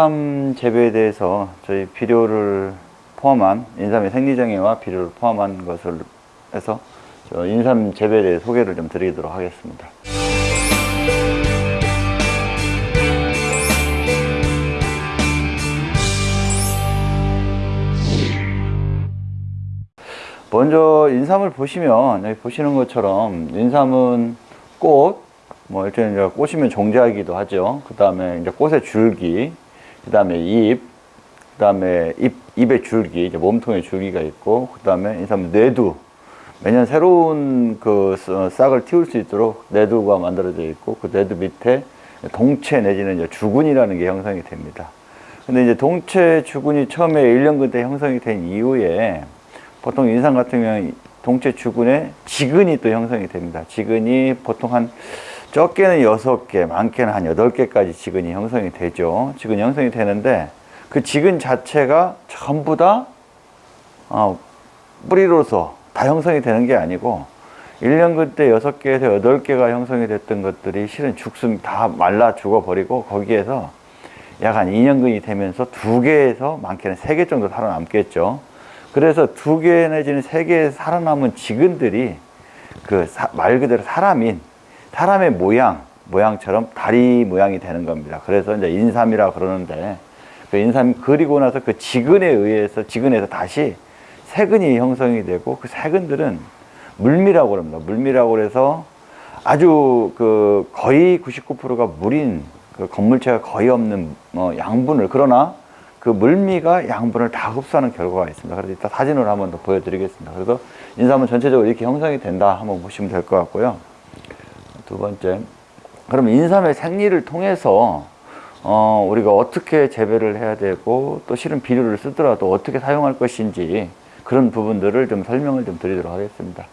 인삼 재배에 대해서 저희 비료를 포함한 인삼의 생리정예와 비료를 포함한 것을 해서 저 인삼 재배에 대해 소개를 좀 드리도록 하겠습니다. 먼저 인삼을 보시면 여기 보시는 것처럼 인삼은 꽃, 뭐 일단 이제 꽃이면 종자이기도 하죠. 그 다음에 이제 꽃의 줄기, 그 다음에 잎, 그 다음에 잎, 잎의 줄기, 이제 몸통의 줄기가 있고, 그 다음에 인삼 뇌두. 매년 새로운 그 싹을 틔울 수 있도록 뇌두가 만들어져 있고, 그 뇌두 밑에 동체 내지는 이제 주근이라는 게 형성이 됩니다. 근데 이제 동체 주근이 처음에 1년근 때 형성이 된 이후에 보통 인삼 같은 경우는 동체 주근에 지근이 또 형성이 됩니다. 지근이 보통 한 적게는 6개, 많게는 한 8개까지 지근이 형성이 되죠. 지근이 형성이 되는데 그 지근 자체가 전부 다 어, 뿌리로서 다 형성이 되는 게 아니고 1년 그때 6개에서 8개가 형성이 됐던 것들이 실은 죽순 다 말라 죽어버리고 거기에서 약 한 2년근이 되면서 2개에서 많게는 3개 정도 살아남겠죠. 그래서 2개 내지는 3개 살아남은 지근들이 그 말 그대로 사람인 사람의 모양, 모양처럼 다리 모양이 되는 겁니다. 그래서 이제 인삼이라 그러는데 그 인삼 그리고 나서 그 지근에 의해서 지근에서 다시 세근이 형성이 되고 그 세근들은 물미라고 합니다. 물미라고 그래서 아주 그 거의 99%가 물인 그 건물체가 거의 없는 뭐 양분을 그러나 그 물미가 양분을 다 흡수하는 결과가 있습니다. 그래서 이따 사진으로 한번 더 보여드리겠습니다. 그래서 인삼은 전체적으로 이렇게 형성이 된다 한번 보시면 될 것 같고요. 두 번째, 그럼 인삼의 생리를 통해서 어, 우리가 어떻게 재배를 해야 되고 또 실은 비료를 쓰더라도 어떻게 사용할 것인지 그런 부분들을 좀 설명을 좀 드리도록 하겠습니다.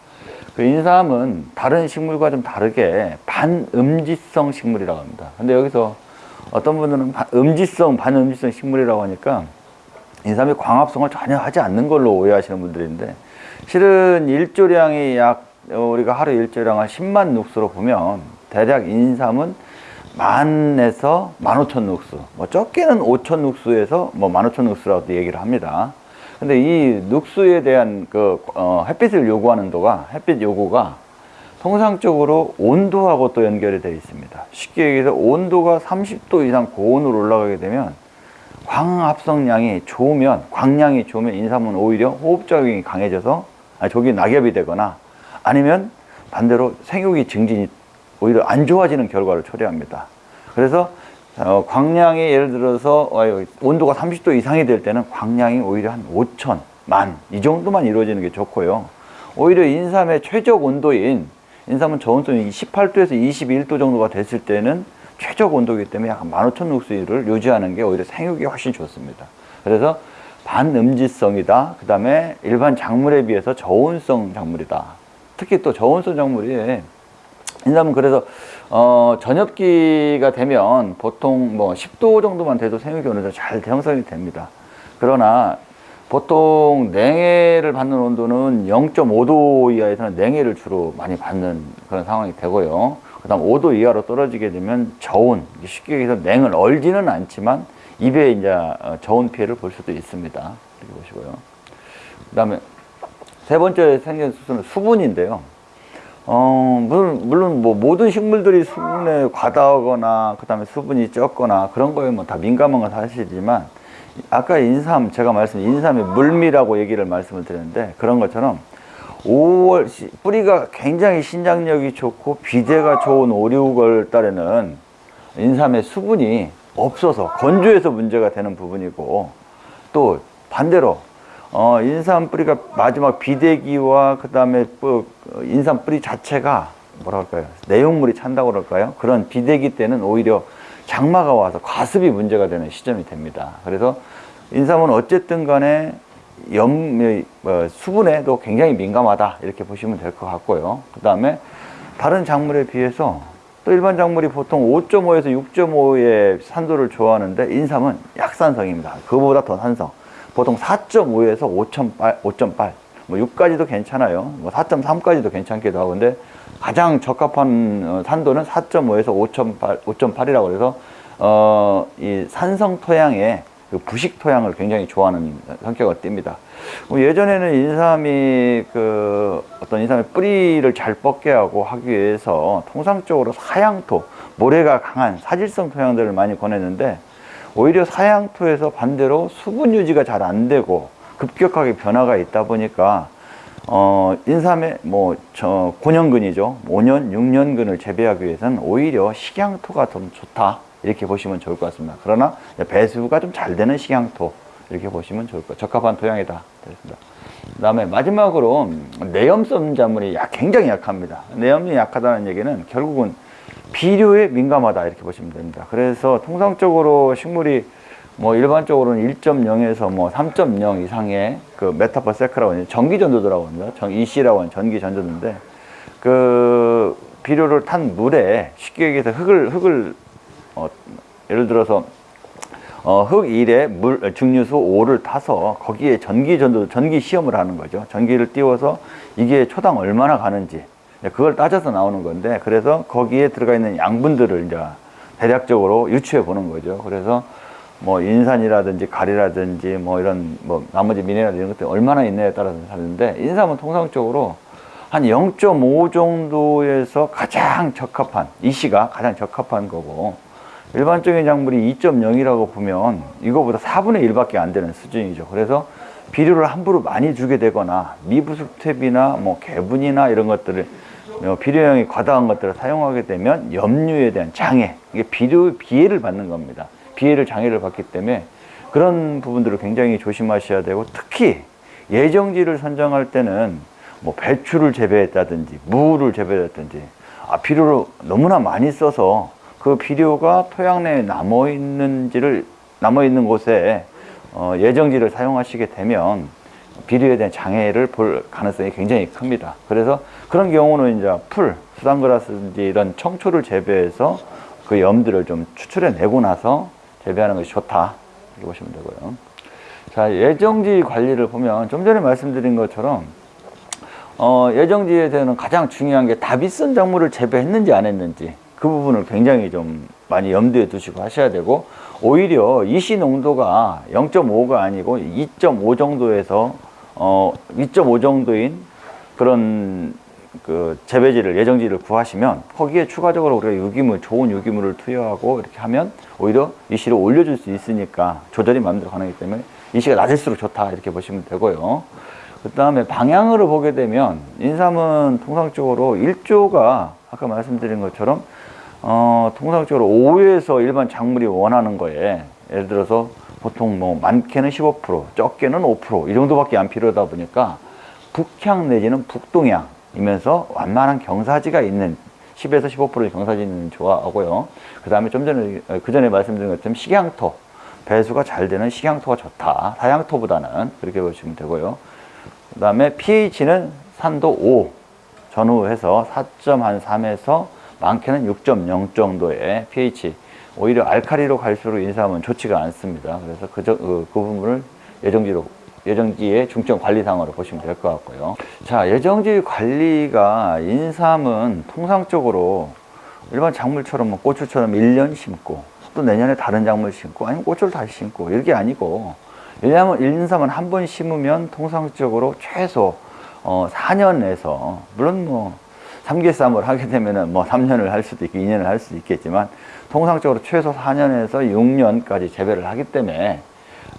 그 인삼은 다른 식물과 좀 다르게 반음지성 식물이라고 합니다. 근데 여기서 어떤 분들은 음지성, 반음지성 식물이라고 하니까 인삼이 광합성을 전혀 하지 않는 걸로 오해하시는 분들인데 실은 일조량이 약 우리가 하루 일조량 한 10만 눅스로 보면 대략 인삼은 만에서 만 오천 눅스 뭐 적게는 오천 눅스에서 뭐만 오천 눅스라고 얘기를 합니다. 근데 이 눅스에 대한 그 어, 햇빛을 요구하는 도가 햇빛 요구가 통상적으로 온도하고 또 연결이 되어 있습니다. 쉽게 얘기해서 온도가 30도 이상 고온으로 올라가게 되면 광합성량이 좋으면 광량이 좋으면 인삼은 오히려 호흡작용이 강해져서 아니, 저기 낙엽이 되거나 아니면 반대로 생육이 증진이 오히려 안 좋아지는 결과를 초래합니다. 그래서 어, 광량이 예를 들어서 어, 온도가 30도 이상이 될 때는 광량이 오히려 한 5천, 만 이 정도만 이루어지는 게 좋고요. 오히려 인삼의 최적 온도인 인삼은 저온성이 18도에서 21도 정도가 됐을 때는 최적 온도이기 때문에 약 15,000룩스를 유지하는 게 오히려 생육이 훨씬 좋습니다. 그래서 반음지성이다. 그 다음에 일반 작물에 비해서 저온성 작물이다. 특히 또 저온성 작물이 인삼은 그래서 어, 전엽기가 되면 보통 뭐 10도 정도만 돼도 생육이 어느 정도 잘 형성이 됩니다. 그러나 보통 냉해를 받는 온도는 0.5도 이하에서는 냉해를 주로 많이 받는 그런 상황이 되고요. 그 다음 5도 이하로 떨어지게 되면 저온, 쉽게 얘기해서 냉을 얼지는 않지만 입에 이제 저온 피해를 볼 수도 있습니다. 이렇게 보시고요. 그 다음에 세 번째 생긴 수수는 수분인데요. 어, 물론, 물론 뭐 모든 식물들이 수분에 과다하거나 그 다음에 수분이 적거나 그런 거에 뭐 다 민감한 건 사실이지만 아까 인삼 제가 말씀 인삼의 물미라고 얘기를 말씀을 드렸는데 그런 것처럼 5월 뿌리가 굉장히 신장력이 좋고 비대가 좋은 5, 6월 달에는 인삼의 수분이 없어서 건조해서 문제가 되는 부분이고 또 반대로 어, 인삼 뿌리가 마지막 비대기와 그 다음에 뭐 인삼 뿌리 자체가 뭐라 할까요? 내용물이 찬다고 그럴까요? 그런 비대기 때는 오히려 장마가 와서 과습이 문제가 되는 시점이 됩니다. 그래서 인삼은 어쨌든 간에 염, 뭐, 수분에도 굉장히 민감하다. 이렇게 보시면 될 것 같고요. 그 다음에 다른 작물에 비해서 또 일반 작물이 보통 5.5에서 6.5의 산도를 좋아하는데 인삼은 약산성입니다. 그보다 더 산성 보통 4.5에서 5.8, 5.8, 뭐 6까지도 괜찮아요. 뭐 4.3까지도 괜찮기도 하고, 근데 가장 적합한 어, 산도는 4.5에서 5.8, 5.8이라고 해서 어, 이 산성 토양에 그 부식 토양을 굉장히 좋아하는 성격을 띱니다. 뭐 예전에는 인삼이 그 어떤 인삼의 뿌리를 잘 뻗게 하고 하기 위해서 통상적으로 사양토, 모래가 강한 사질성 토양들을 많이 권했는데 오히려 사양토에서 반대로 수분 유지가 잘 안 되고 급격하게 변화가 있다 보니까 어, 인삼의 뭐, 저, 고년근이죠. 5년, 6년근을 재배하기 위해서는 오히려 식양토가 좀 좋다. 이렇게 보시면 좋을 것 같습니다. 그러나 배수가 좀 잘 되는 식양토. 이렇게 보시면 좋을 것. 적합한 토양이다. 됐습니다. 그 다음에 마지막으로 내염성 작물이 약, 굉장히 약합니다. 내염이 약하다는 얘기는 결국은 비료에 민감하다. 이렇게 보시면 됩니다. 그래서 통상적으로 식물이 뭐 일반적으로는 1.0에서 뭐 3.0 이상의 그 meter per sec라고 하는 전기 전도도라고 합니다. 전 EC라고 하는 전기 전도도인데 그 비료를 탄 물에 쉽게 얘기해서 흙을 흙을 어, 예를 들어서 어, 흙 1에 물 증류수 5를 타서 거기에 전기 전도 전기 시험을 하는 거죠. 전기를 띄워서 이게 초당 얼마나 가는지 그걸 따져서 나오는 건데 그래서 거기에 들어가 있는 양분들을 이제 대략적으로 유추해 보는 거죠. 그래서 뭐 인산이라든지 가리라든지 뭐 이런 뭐 나머지 미네랄 이런 것들이 얼마나 있느냐에 따라서 다른데 인삼은 통상적으로 한 0.5 정도에서 가장 적합한 이시가 가장 적합한 거고 일반적인 작물이 2.0이라고 보면 이거보다 4분의 1밖에 안 되는 수준이죠. 그래서 비료를 함부로 많이 주게 되거나 미부습탭이나 뭐 개분이나 이런 것들을 어, 비료량이 과다한 것들을 사용하게 되면 염류에 대한 장애, 이게 비료 비해를 받는 겁니다. 비해를 장애를 받기 때문에 그런 부분들을 굉장히 조심하셔야 되고 특히 예정지를 선정할 때는 뭐 배추를 재배했다든지 무를 재배했다든지 아, 비료를 너무나 많이 써서 그 비료가 토양 내에 남아 있는지를 남아 있는 곳에 어, 예정지를 사용하시게 되면 비료에 대한 장애를 볼 가능성이 굉장히 큽니다. 그래서 그런 경우는 이제 풀, 수단그라스든지 이런 청초를 재배해서 그 염들을 좀 추출해 내고 나서 재배하는 것이 좋다. 이렇게 보시면 되고요. 자, 예정지 관리를 보면 좀 전에 말씀드린 것처럼 어, 예정지에 대한 가장 중요한 게 다비슨 작물을 재배했는지 안 했는지 그 부분을 굉장히 좀 많이 염두에 두시고 하셔야 되고 오히려 이시 농도가 0.5가 아니고 2.5 정도에서 어, 2.5 정도인 그런 그 재배지를 예정지를 구하시면 거기에 추가적으로 우리가 유기물 좋은 유기물을 투여하고 이렇게 하면 오히려 이시를 올려줄 수 있으니까 조절이 마음대로 가능하기 때문에 이시가 낮을수록 좋다 이렇게 보시면 되고요. 그 다음에 방향으로 보게 되면 인삼은 통상적으로 일조가 아까 말씀드린 것처럼 어, 통상적으로 5에서 일반 작물이 원하는 거에 예를 들어서 보통 뭐 많게는 15% 적게는 5%이 정도밖에 안 필요하다 보니까 북향 내지는 북동향이면서 완만한 경사지가 있는 10에서 15%의 경사지는 좋아하고요. 그 다음에 좀 전에 그 전에 말씀드린 것처럼 식양토 배수가 잘 되는 식양토가 좋다. 사양토보다는 그렇게 보시면 되고요. 그 다음에 pH는 산도 5 전후해서 4.3에서 많게는 6.0 정도의 pH 오히려 알카리로 갈수록 인삼은 좋지가 않습니다. 그래서 그, 그, 그 부분을 예정지로 예정지의 중점 관리상으로 보시면 될 것 같고요. 자, 예정지 관리가 인삼은 통상적으로 일반 작물처럼 뭐 고추처럼 1년 심고 또 내년에 다른 작물 심고 아니면 고추를 다시 심고 이렇게 아니고 왜냐하면 인삼은 한 번 심으면 통상적으로 최소 어, 4년에서 물론 뭐 삼계쌈을 하게 되면은 뭐 3년을 할 수도 있고 2년을 할 수도 있겠지만 통상적으로 최소 4년에서 6년까지 재배를 하기 때문에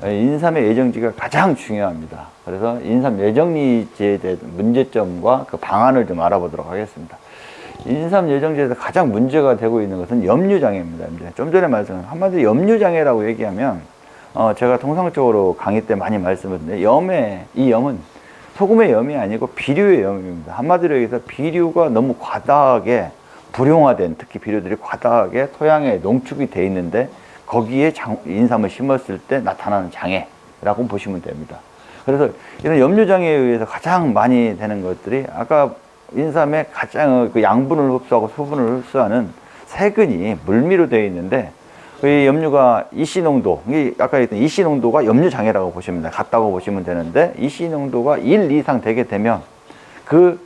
인삼의 예정지가 가장 중요합니다. 그래서 인삼 예정지에 대한 문제점과 그 방안을 좀 알아보도록 하겠습니다. 인삼 예정지에서 가장 문제가 되고 있는 것은 염류장애입니다. 좀 전에 말씀한 한마디로 염류장애라고 얘기하면 어 제가 통상적으로 강의 때 많이 말씀을 드렸는데 염의 이 염은 소금의 염이 아니고 비료의 염입니다. 한마디로 얘기해서 비료가 너무 과다하게 불용화된 특히 비료들이 과다하게 토양에 농축이 돼 있는데 거기에 장, 인삼을 심었을 때 나타나는 장애라고 보시면 됩니다. 그래서 이런 염류장애에 의해서 가장 많이 되는 것들이 아까 인삼의 가장 그 양분을 흡수하고 수분을 흡수하는 세근이 물미로 되어 있는데 이 염류가 이시 농도, 아까 얘기했던 이시 농도가 염류 장애라고 보시면 돼. 같다고 보시면 되는데 이시 농도가 1 이상 되게 되면 그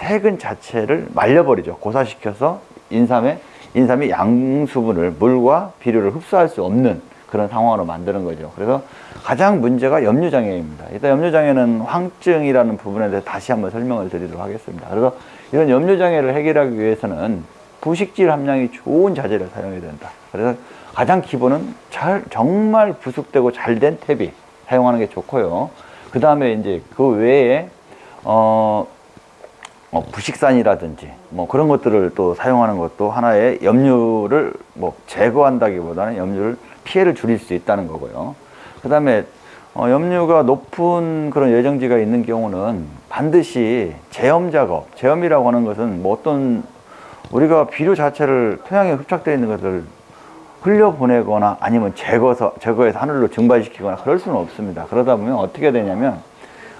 세근 자체를 말려버리죠. 고사시켜서 인삼의 인삼이 양수분을 물과 비료를 흡수할 수 없는 그런 상황으로 만드는 거죠. 그래서 가장 문제가 염류장애입니다. 일단 염류장애는 황증이라는 부분에 대해서 다시 한번 설명을 드리도록 하겠습니다. 그래서 이런 염류장애를 해결하기 위해서는 부식질 함량이 좋은 자재를 사용해야 된다. 그래서 가장 기본은 잘, 정말 부숙되고 잘 된 탭이 사용하는 게 좋고요. 그 다음에 이제 그 외에, 어, 뭐 부식산이라든지 뭐 그런 것들을 또 사용하는 것도 하나의 염류를 뭐 제거한다기보다는 염류를 피해를 줄일 수 있다는 거고요. 그 다음에 어, 염류가 높은 그런 예정지가 있는 경우는 반드시 제염 작업, 제염이라고 하는 것은 뭐 어떤 우리가 비료 자체를 토양에 흡착되어 있는 것을 흘려보내거나 아니면 제거서, 제거해서 하늘로 증발시키거나 그럴 수는 없습니다. 그러다 보면 어떻게 되냐면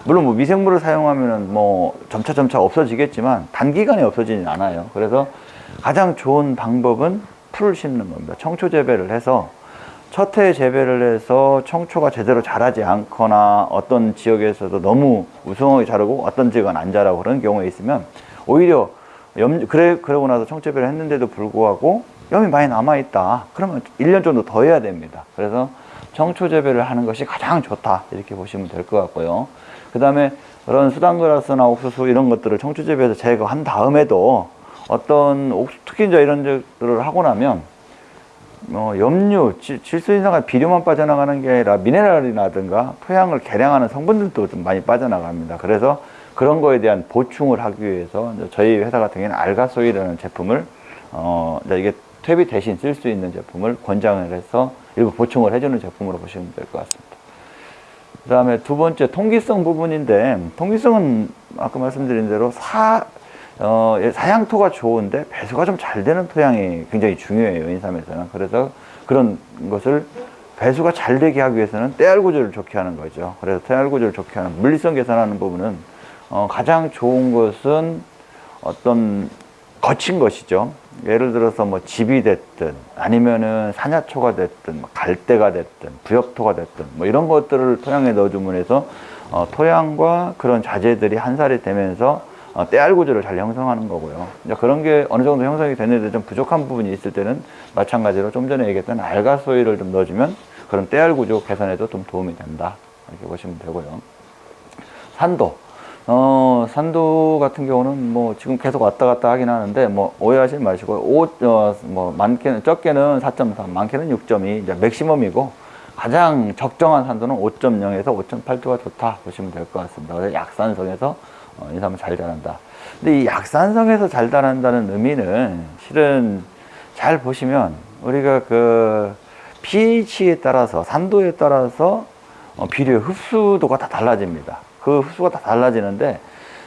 물론 뭐 미생물을 사용하면은 뭐 점차 점차 없어지겠지만 단기간에 없어지진 않아요. 그래서 가장 좋은 방법은 풀을 심는 겁니다. 청초 재배를 해서 첫 해 재배를 해서 청초가 제대로 자라지 않거나 어떤 지역에서도 너무 우성하게 자라고 어떤 지역은 안 자라고 그런 경우에 있으면 오히려 염, 그래, 그러고 나서 청재배를 했는데도 불구하고 염이 많이 남아있다. 그러면 1년 정도 더 해야 됩니다. 그래서 청초재배를 하는 것이 가장 좋다. 이렇게 보시면 될 것 같고요. 그 다음에 그런 수단그라스나 옥수수 이런 것들을 청초재배해서 제거한 다음에도 어떤 옥수, 특히 이제 이런 것들을 하고 나면 뭐 염류, 질소 인산과 비료만 빠져나가는 게 아니라 미네랄이라든가 토양을 개량하는 성분들도 좀 많이 빠져나갑니다. 그래서 그런 거에 대한 보충을 하기 위해서 저희 회사 같은 경우는 알가소이라는 제품을 어 이게 퇴비 대신 쓸 수 있는 제품을 권장을 해서 일부 보충을 해주는 제품으로 보시면 될 것 같습니다. 그 다음에 두 번째 통기성 부분인데 통기성은 아까 말씀드린 대로 사 어, 사양토가 좋은데 배수가 좀 잘 되는 토양이 굉장히 중요해요 인삼에서는. 그래서 그런 것을 배수가 잘 되게 하기 위해서는 때알 구조를 좋게 하는 거죠. 그래서 때알 구조를 좋게 하는 물리성 개선하는 부분은 어, 가장 좋은 것은 어떤 거친 것이죠 예를 들어서 뭐 집이 됐든 아니면은 산야초가 됐든 뭐 갈대가 됐든 부엽토가 됐든 뭐 이런 것들을 토양에 넣어주면 해서 어, 토양과 그런 자재들이 한 살이 되면서 어, 때알 구조를 잘 형성하는 거고요. 이제 그런 게 어느 정도 형성이 됐는데 좀 부족한 부분이 있을 때는 마찬가지로 좀 전에 얘기했던 알가소이를 좀 넣어주면 그런 때알 구조 개선에도 좀 도움이 된다. 이렇게 보시면 되고요. 산도. 어, 산도 같은 경우는 뭐 지금 계속 왔다 갔다 하긴 하는데 뭐 오해하지 마시고 오, 어, 뭐 많게는 적게는 4.3, 많게는 6.2 이제 맥시멈이고 가장 적정한 산도는 5.0에서 5.8도가 좋다 보시면 될 것 같습니다. 그래서 약산성에서 어, 인삼은 잘 자란다. 근데 이 약산성에서 잘 자란다는 의미는 실은 잘 보시면 우리가 그 pH에 따라서 산도에 따라서 어, 비료의 흡수도가 다 달라집니다. 그 흡수가 다 달라지는데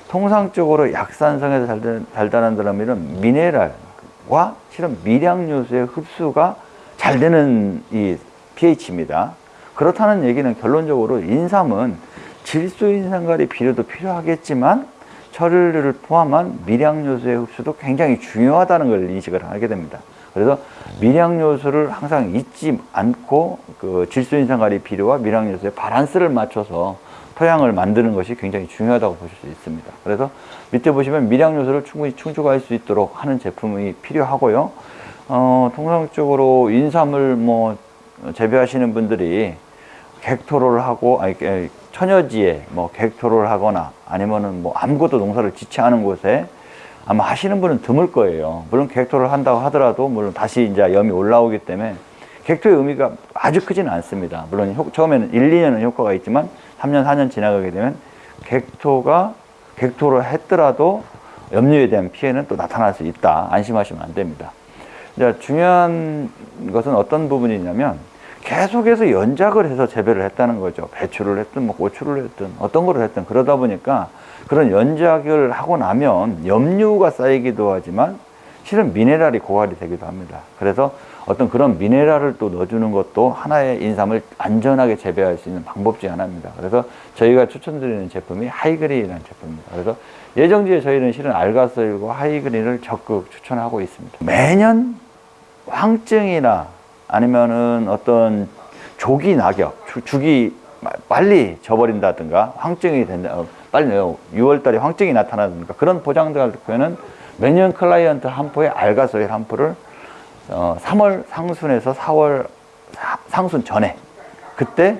통상적으로 약산성에서 자란다는 의미는 미네랄과 실은 미량 요소의 흡수가 잘 되는 이 pH입니다. 그렇다는 얘기는 결론적으로 인삼은 질소인산가리 비료도 필요하겠지만 철류를 포함한 미량 요소의 흡수도 굉장히 중요하다는 걸 인식을 하게 됩니다. 그래서 미량 요소를 항상 잊지 않고 그 질소 인산가리 비료와 미량 요소의 바란스를 맞춰서 토양을 만드는 것이 굉장히 중요하다고 보실 수 있습니다. 그래서 밑에 보시면 미량 요소를 충분히 충족할 수 있도록 하는 제품이 필요하고요. 어, 통상적으로 인삼을 뭐 재배하시는 분들이 객토를 하고 아니 천여지에 뭐 객토를 하거나 아니면은 뭐 아무것도 농사를 짓지 않은 곳에 아마 하시는 분은 드물 거예요. 물론 객토를 한다고 하더라도 물론 다시 이제 염이 올라오기 때문에 객토의 의미가 아주 크지는 않습니다. 물론 효, 처음에는 1, 2년은 효과가 있지만 3년, 4년 지나가게 되면 객토가 객토를 했더라도 염류에 대한 피해는 또 나타날 수 있다. 안심하시면 안 됩니다. 이제 중요한 것은 어떤 부분이냐면 계속해서 연작을 해서 재배를 했다는 거죠. 배추를 했든 뭐 고추를 했든 어떤 거를 했든 그러다 보니까 그런 연작을 하고 나면 염류가 쌓이기도 하지만 실은 미네랄이 고갈이 되기도 합니다. 그래서 어떤 그런 미네랄을 또 넣어주는 것도 하나의 인삼을 안전하게 재배할 수 있는 방법 중 하나입니다. 그래서 저희가 추천드리는 제품이 하이그린이라는 제품입니다. 그래서 예정지에 저희는 실은 알가스일과 하이그린을 적극 추천하고 있습니다. 매년 황증이나 아니면은 어떤 조기 낙엽, 주, 기 빨리 져버린다든가 황증이 된다, 어, 빨리 6월달에 황증이 나타나든가 그런 보장들 할 때는 매년 클라이언트 한 포에 알가소일 한 포를 어, 3월 상순에서 4월 사- 상순 전에 그때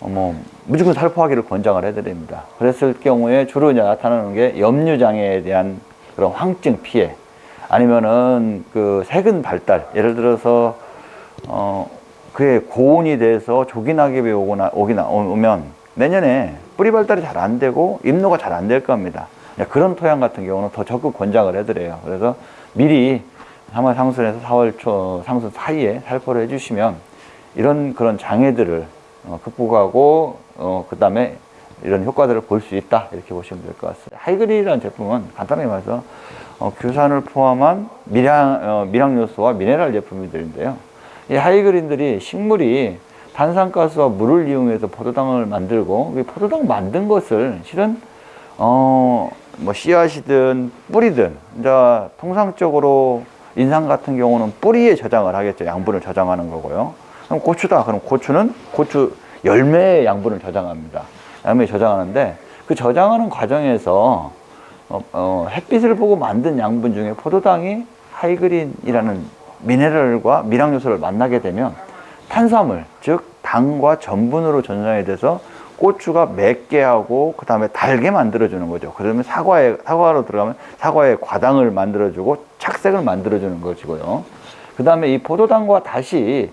어, 뭐 무조건 살포하기를 권장을 해드립니다. 그랬을 경우에 주로 이제 나타나는 게 염류 장애에 대한 그런 황증 피해 아니면은 그 세근 발달 예를 들어서 어 그게 고온이 돼서 조기낙엽이 오거나 오기나 오면 내년에 뿌리 발달이 잘 안 되고 잎노가 잘 안 될 겁니다. 네, 그런 토양 같은 경우는 더 적극 권장을 해드려요. 그래서 미리 3월 상순에서 4월 초 상순 사이에 살포를 해주시면 이런 그런 장애들을 어, 극복하고 어, 그 다음에 이런 효과들을 볼 수 있다 이렇게 보시면 될 것 같습니다. 하이그리라는 제품은 간단하게 말해서 어, 규산을 포함한 미량, 어, 미량 요소와 미네랄 제품들인데요. 이 하이그린들이 식물이 탄산가스와 물을 이용해서 포도당을 만들고 이 포도당 만든 것을 실은 어, 뭐 씨앗이든 뿌리든 이제 통상적으로 인삼 같은 경우는 뿌리에 저장을 하겠죠. 양분을 저장하는 거고요. 그럼 고추다. 그럼 고추는 고추 열매의 양분을 저장합니다. 열매 저장하는데 그 저장하는 과정에서 어, 어, 햇빛을 보고 만든 양분 중에 포도당이 하이그린이라는 미네랄과 미량 요소를 만나게 되면 탄수화물, 즉 당과 전분으로 전환이 돼서 고추가 맵게 하고 그 다음에 달게 만들어주는 거죠. 그러면 사과에 사과로 들어가면 사과에 과당을 만들어주고 착색을 만들어주는 것이고요. 그 다음에 이 포도당과 다시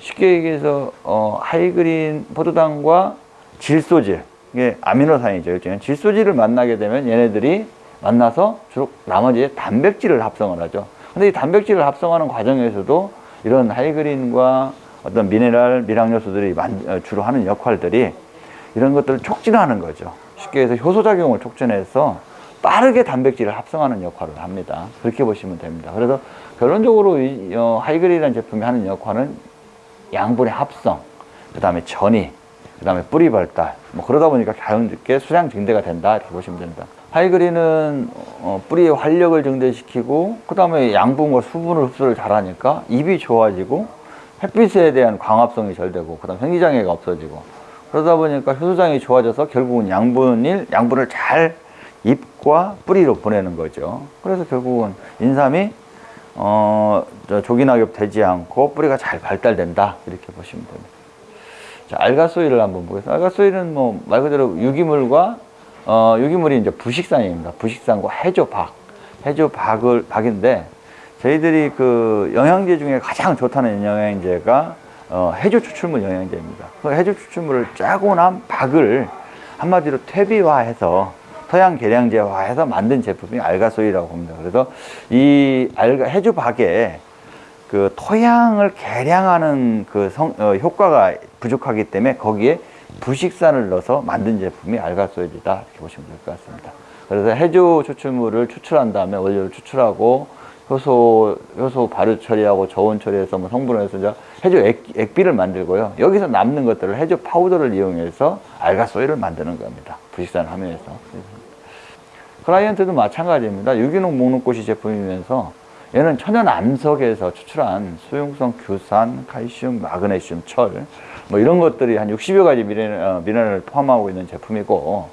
쉽게 얘기해서 어, 하이그린 포도당과 질소질 이게 아미노산이죠. 일종의 질소질을 만나게 되면 얘네들이 만나서 주로 나머지 단백질을 합성을 하죠. 근데 이 단백질을 합성하는 과정에서도 이런 하이그린과 어떤 미네랄, 미량 요소들이 만- 어, 주로 하는 역할들이 이런 것들을 촉진하는 거죠. 쉽게 해서 효소작용을 촉진해서 빠르게 단백질을 합성하는 역할을 합니다. 그렇게 보시면 됩니다. 그래서 결론적으로 이 어, 하이그린이라는 제품이 하는 역할은 양분의 합성, 그 다음에 전이, 그 다음에 뿌리 발달, 뭐 그러다 보니까 자연스럽게 수량 증대가 된다 이렇게 보시면 됩니다. 하이그린은 어, 뿌리의 활력을 증대시키고 그 다음에 양분과 수분을 흡수를 잘하니까 잎이 좋아지고 햇빛에 대한 광합성이 잘 되고 그 다음 생기장애가 없어지고 그러다 보니까 효소장이 좋아져서 결국은 양분일 양분을 잘 잎과 뿌리로 보내는 거죠. 그래서 결국은 인삼이 어, 저 조기낙엽 되지 않고 뿌리가 잘 발달된다 이렇게 보시면 됩니다. 자, 알가소일을 한번 보겠습니다. 알가소일은 뭐 말 그대로 유기물과 어, 유기물이 이제 부식산입니다. 부식산과 해조박, 해조박을 박인데 저희들이 그 영양제 중에 가장 좋다는 영양제가 어, 해조 추출물 영양제입니다. 그 해조 추출물을 짜고 난 박을 한마디로 퇴비화해서 토양 계량제화해서 만든 제품이 알가소이라고 합니다. 그래서 이 알가 해조 박에 그 토양을 개량하는 그 성, 어, 효과가 부족하기 때문에 거기에 부식산을 넣어서 만든 제품이 알가소일이다 이렇게 보시면 될 것 같습니다. 그래서 해조 추출물을 추출한 다음에 원료를 추출하고 효소 효소 발효 처리하고 저온 처리해서 뭐 성분을 해서 이제 해조 액, 액비를 만들고요. 여기서 남는 것들을 해조 파우더를 이용해서 알가소일을 만드는 겁니다. 부식산을 하면서. 클라이언트도 마찬가지입니다. 유기농 목록고시 제품이면서 얘는 천연 암석에서 추출한 수용성 규산, 칼슘, 마그네슘, 철, 뭐 이런 것들이 한 60여 가지 어, 미네랄을 포함하고 있는 제품이고,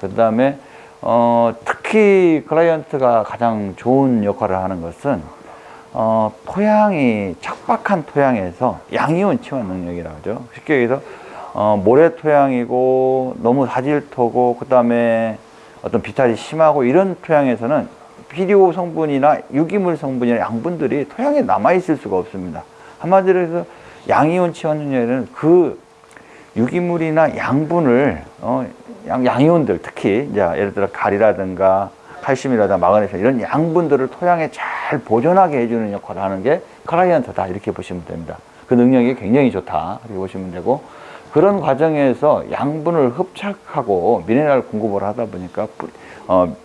그 다음에, 어, 특히 클라이언트가 가장 좋은 역할을 하는 것은, 어, 토양이 척박한 토양에서 양이온 치환 능력이라고 하죠. 쉽게 얘기해서, 어, 모래 토양이고, 너무 사질토고, 그 다음에 어떤 비탈이 심하고 이런 토양에서는 비료 성분이나 유기물 성분이나 양분들이 토양에 남아있을 수가 없습니다. 한마디로 해서 양이온 치환 능력에는 그 유기물이나 양분을 어, 양, 양이온들 특히 이제 예를 들어 가리라든가 칼슘이라든가 마그네슘 이런 양분들을 토양에 잘 보존하게 해주는 역할을 하는 게 클라이언트다 이렇게 보시면 됩니다. 그 능력이 굉장히 좋다 이렇게 보시면 되고 그런 과정에서 양분을 흡착하고 미네랄 공급을 하다 보니까 뿌- 어,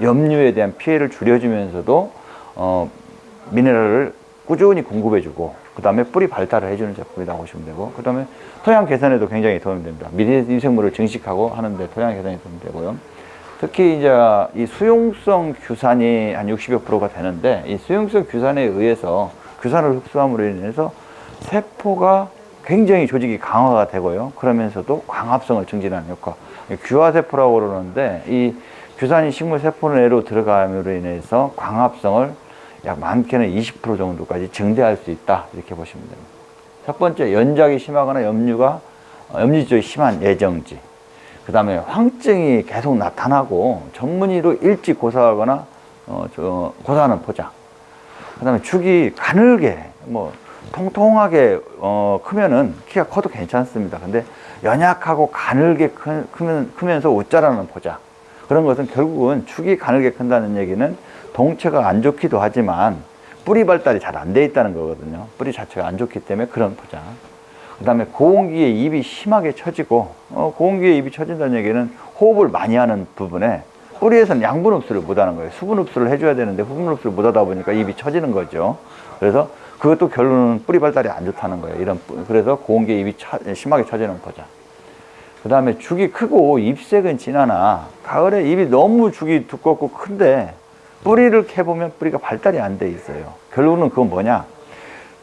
염류에 대한 피해를 줄여주면서도 어, 미네랄을 꾸준히 공급해주고 그 다음에 뿌리 발달을 해주는 제품이라고 보시면 되고 그 다음에 토양 개선에도 굉장히 도움이 됩니다. 미생물을 증식하고 하는데 토양 개선에 도움이 되고요. 특히 이제 이 수용성 규산이 한 60여 프로가 되는데 이 수용성 규산에 의해서 규산을 흡수함으로 인해서 세포가 굉장히 조직이 강화가 되고요. 그러면서도 광합성을 증진하는 효과. 규화세포라고 그러는데 이 규산이 식물 세포 내로 들어감으로 인해서 광합성을 약 많게는 20% 정도까지 증대할 수 있다. 이렇게 보시면 됩니다. 첫 번째 연작이 심하거나 염류가 어, 염류 쪽이 심한 예정지. 그 다음에 황증이 계속 나타나고 전문의로 일찍 고사하거나 어, 저, 고사하는 포장. 그 다음에 축이 가늘게 뭐 통통하게 어, 크면은 키가 커도 괜찮습니다. 근데 연약하고 가늘게 크, 크면, 크면서 웃자라는 포장 그런 것은 결국은 축이 가늘게 큰다는 얘기는 동체가 안 좋기도 하지만 뿌리 발달이 잘 안 돼 있다는 거거든요. 뿌리 자체가 안 좋기 때문에 그런 포장. 그 다음에 고온기에 입이 심하게 처지고 어, 고온기에 입이 처진다는 얘기는 호흡을 많이 하는 부분에 뿌리에서는 양분 흡수를 못하는 거예요. 수분 흡수를 해줘야 되는데 수분 흡수를 못하다 보니까 입이 처지는 거죠. 그래서 그것도 결론은 뿌리 발달이 안 좋다는 거예요. 이런 뿌- 그래서 고온기에 입이 차- 심하게 처지는 포장 그 다음에 죽이 크고 잎색은 진하나 가을에 입이 너무 죽이 두껍고 큰데 뿌리를 캐보면 뿌리가 발달이 안 돼 있어요 결국은 그건 뭐냐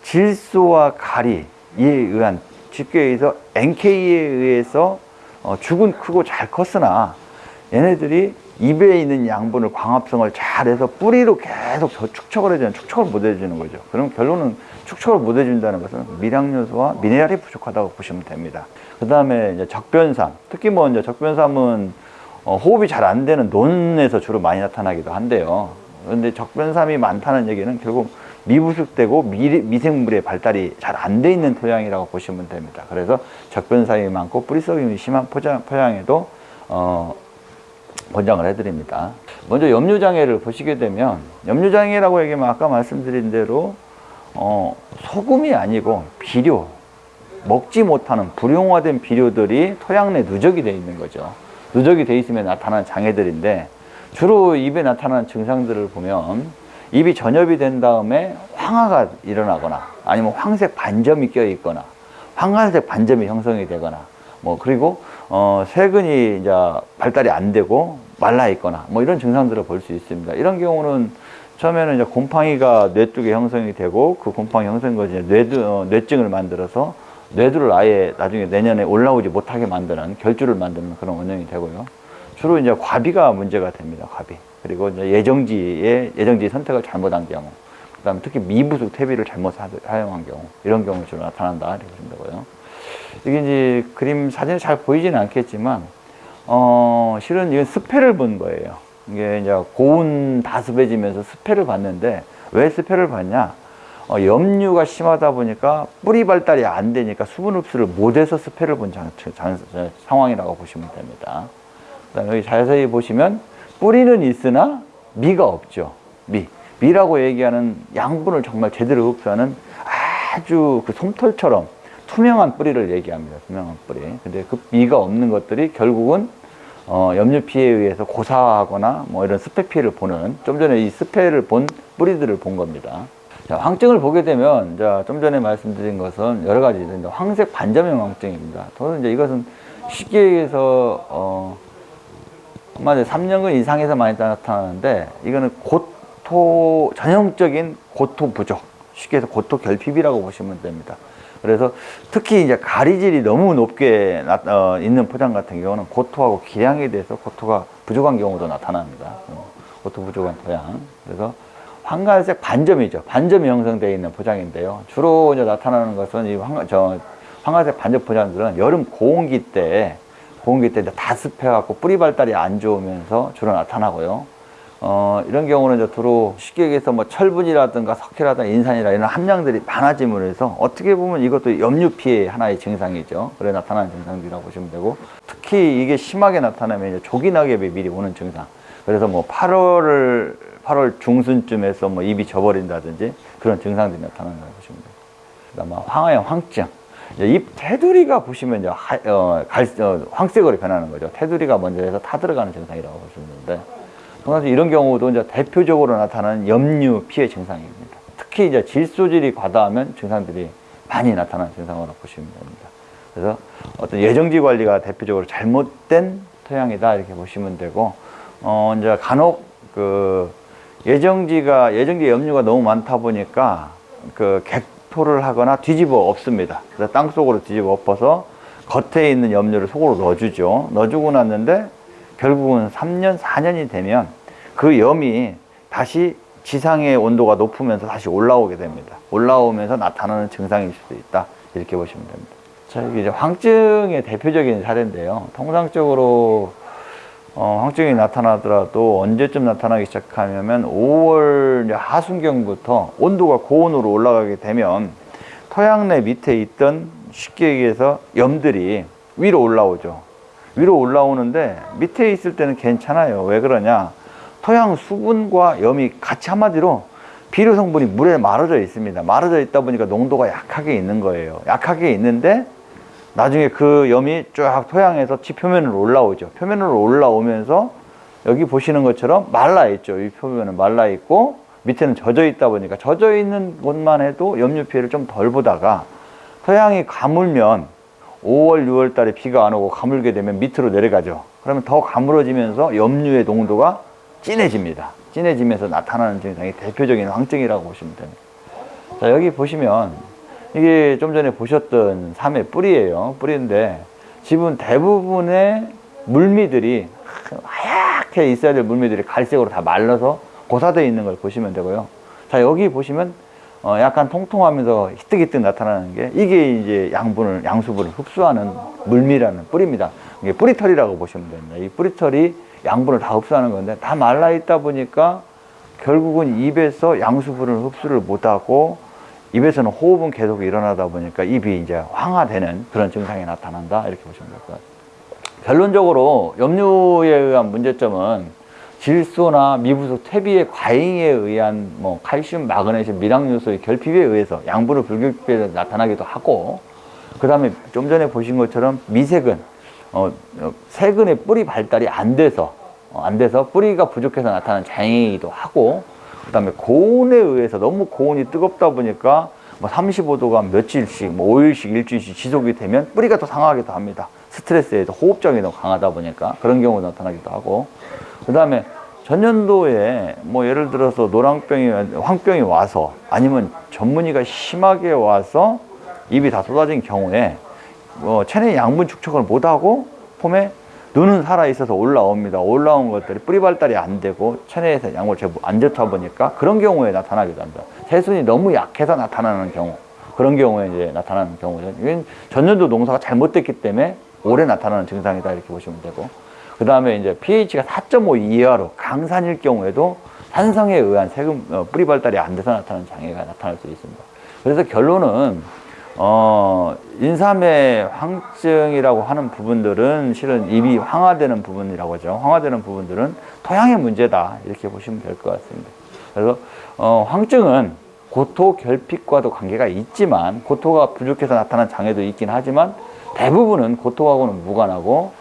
질소와 가리에 의한 쉽게 의해서 NK에 의해서 어, 죽은 크고 잘 컸으나 얘네들이 입에 있는 양분을 광합성을 잘해서 뿌리로 계속 저 축척을 해주는 축척을 못 해주는 거죠. 그럼 결론은 축척을 못 해준다는 것은 미량 요소와 미네랄이 부족하다고 보시면 됩니다. 그 다음에 이제 적변삼, 특히 뭐 이제 적변삼은 어, 호흡이 잘 안 되는 논에서 주로 많이 나타나기도 한데요. 그런데 적변삼이 많다는 얘기는 결국 미부숙되고 미, 미생물의 발달이 잘 안 돼 있는 토양이라고 보시면 됩니다. 그래서 적변삼이 많고 뿌리썩임이 심한 포장, 토양에도 어, 권장을 해드립니다. 먼저 염류장애를 보시게 되면 염류장애라고 얘기하면 아까 말씀드린 대로 어, 소금이 아니고 비료, 먹지 못하는 불용화된 비료들이 토양 내 누적이 되어 있는 거죠. 누적이 되어 있으면 나타나는 장애들인데 주로 입에 나타나는 증상들을 보면 입이 전엽이 된 다음에 황화가 일어나거나 아니면 황색 반점이 껴 있거나 황갈색 반점이 형성이 되거나 뭐 그리고 어 세근이 이제 발달이 안 되고 말라 있거나 뭐 이런 증상들을 볼 수 있습니다. 이런 경우는 처음에는 이제 곰팡이가 뇌쪽에 형성이 되고 그 곰팡이 것이 이제 뇌두, 어, 뇌증을 만들어서 뇌두를 아예 나중에 내년에 올라오지 못하게 만드는 결주를 만드는 그런 원인이 되고요. 주로 이제 과비가 문제가 됩니다. 과비. 그리고 이제 예정지의 예정지 선택을 잘못한 경우, 그다음 에 특히 미부숙 퇴비를 잘못 사- 사용한 경우 이런 경우 주로 나타난다 이렇게 보시면 되고요. 이게 이제 그림 사진에 잘 보이지는 않겠지만 어 실은 이건 스패를 본 거예요. 이게 이제 고온 다습해지면서 스패를 봤는데 왜 스패를 봤냐? 어, 염류가 심하다 보니까 뿌리 발달이 안 되니까 수분 흡수를 못해서 스패를 본 장, 장- 장- 상황이라고 보시면 됩니다. 그다음에 여기 자세히 보시면 뿌리는 있으나 미가 없죠. 미. 미라고 얘기하는 양분을 정말 제대로 흡수하는 아주 그 솜털처럼 투명한 뿌리를 얘기합니다. 투명한 뿌리. 근데 그 미가 없는 것들이 결국은 어, 염류 피해에 의해서 고사하거나 뭐 이런 스패 피해를 보는 좀 전에 이 스패를 본 뿌리들을 본 겁니다. 자, 황증을 보게 되면 자, 좀 전에 말씀드린 것은 여러 가지 있는데 황색 반점형 황증입니다. 저는 이제 이것은 쉽게 얘기해서 어, 한마디로 3년근 이상에서 많이 나타나는데 이거는 고토 전형적인 고토 부족 쉽게 해서 고토 결핍이라고 보시면 됩니다. 그래서 특히 이제 가리질이 너무 높게 나, 어, 있는 포장 같은 경우는 고토하고 기량에 대해서 고토가 부족한 경우도 나타납니다. 어, 고토 부족한 토양. 그래서 황갈색 반점이죠. 반점이 형성되어 있는 포장인데요. 주로 이제 나타나는 것은 이 황, 저, 황갈색 반점 포장들은 여름 고온기 때 고온기 때 다습해갖고 뿌리 발달이 안 좋으면서 주로 나타나고요. 어, 이런 경우는 이제 주로 쉽게 얘기해서 뭐 철분이라든가 석회라든가 인산이라 이런 함량들이 많아짐으로 해서 어떻게 보면 이것도 염류 피해 하나의 증상이죠. 그래 나타나는 증상들이라고 보시면 되고 특히 이게 심하게 나타나면 이제 조기 낙엽이 미리 오는 증상. 그래서 뭐 8월을 8월 중순쯤에서 뭐 입이 져버린다든지 그런 증상들이 나타난다고 보시면 돼요. 그다음 황화형 황증. 잎 테두리가 보시면 이제 하, 어, 갈, 어, 황색으로 변하는 거죠. 테두리가 먼저 해서 타들어가는 증상이라고 보시면 되는데 통상 이런 경우도 이제 대표적으로 나타나는 염류 피해 증상입니다. 특히 이제 질소질이 과다하면 증상들이 많이 나타나는 증상으로 보시면 됩니다. 그래서 어떤 예정지 관리가 대표적으로 잘못된 토양이다 이렇게 보시면 되고 어 이제 간혹 그 예정지가 예정지 염류가 너무 많다 보니까 그 객토를 하거나 뒤집어 엎습니다. 그래서 땅 속으로 뒤집어 엎어서 겉에 있는 염류를 속으로 넣어주죠. 넣어주고 났는데 결국은 3년, 4년이 되면 그 염이 다시 지상의 온도가 높으면서 다시 올라오게 됩니다. 올라오면서 나타나는 증상일 수도 있다. 이렇게 보시면 됩니다. 자, 이게 이제 황증의 대표적인 사례인데요. 통상적으로 어, 황증이 나타나더라도 언제쯤 나타나기 시작하냐면 5월 하순경부터 온도가 고온으로 올라가게 되면 토양 내 밑에 있던 쉽게 얘기해서 염들이 위로 올라오죠. 위로 올라오는데 밑에 있을 때는 괜찮아요. 왜 그러냐? 토양 수분과 염이 같이 한마디로 비료 성분이 물에 마르져 있습니다. 마르져 있다 보니까 농도가 약하게 있는 거예요. 약하게 있는데 나중에 그 염이 쫙 토양에서 지 표면으로 올라오죠. 표면으로 올라오면서 여기 보시는 것처럼 말라 있죠. 이 표면은 말라 있고 밑에는 젖어 있다 보니까 젖어 있는 곳만 해도 염류 피해를 좀 덜 보다가 토양이 가물면 5월, 6월 달에 비가 안 오고 가물게 되면 밑으로 내려가죠. 그러면 더 가물어지면서 염류의 농도가 진해집니다. 진해지면서 나타나는 증상이 대표적인 황증이라고 보시면 됩니다. 자, 여기 보시면 이게 좀 전에 보셨던 삼의 뿌리예요. 뿌리인데 지금 대부분의 물미들이 하얗게 있어야 될 물미들이 갈색으로 다 말라서 고사되어 있는 걸 보시면 되고요. 자, 여기 보시면 어, 약간 통통하면서 희뜩희뜩 나타나는 게 이게 이제 양분을, 양수분을 흡수하는 물미라는 뿌리입니다. 이게 뿌리털이라고 보시면 됩니다. 이 뿌리털이 양분을 다 흡수하는 건데 다 말라 있다 보니까 결국은 입에서 양수분을 흡수를 못하고 입에서는 호흡은 계속 일어나다 보니까 입이 이제 황화되는 그런 증상이 나타난다 이렇게 보시면 될 것 같아요. 결론적으로 염류에 의한 문제점은 질소나 미부속 퇴비의 과잉에 의한 뭐 칼슘, 마그네슘, 미량 요소의 결핍에 의해서 양분을 불균형에 나타나기도 하고 그 다음에 좀 전에 보신 것처럼 미세근, 어, 어, 세근의 뿌리 발달이 안 돼서 어, 안 돼서 뿌리가 부족해서 나타나는 장애이기도 하고 그 다음에 고온에 의해서 너무 고온이 뜨겁다 보니까 뭐 35도가 며칠씩, 뭐 5일씩, 일주일씩 지속이 되면 뿌리가 더 상하기도 합니다. 스트레스에도 호흡장이 너무 강하다 보니까 그런 경우가 나타나기도 하고 그 다음에 전년도에 뭐 예를 들어서 노랑병이, 황병이 와서 아니면 전문의가 심하게 와서 입이 다 쏟아진 경우에 뭐 체내 양분 축적을 못하고 폼에 눈은 살아있어서 올라옵니다. 올라온 것들이 뿌리 발달이 안 되고 체내에서 양분을 제법 안 좋다 보니까 그런 경우에 나타나기도 합니다. 세순이 너무 약해서 나타나는 경우 그런 경우에 이제 나타나는 경우죠. 이건 전년도 농사가 잘못됐기 때문에 올해 나타나는 증상이다 이렇게 보시면 되고 그 다음에 이제 pH가 4.5 이하로 강산일 경우에도 산성에 의한 세금 어, 뿌리 발달이 안 돼서 나타나는 장애가 나타날 수 있습니다. 그래서 결론은 어, 인삼의 황증이라고 하는 부분들은 실은 입이 황화되는 부분이라고 하죠. 황화되는 부분들은 토양의 문제다. 이렇게 보시면 될 것 같습니다. 그래서, 어, 황증은 고토 결핍과도 관계가 있지만, 고토가 부족해서 나타난 장애도 있긴 하지만, 대부분은 고토하고는 무관하고,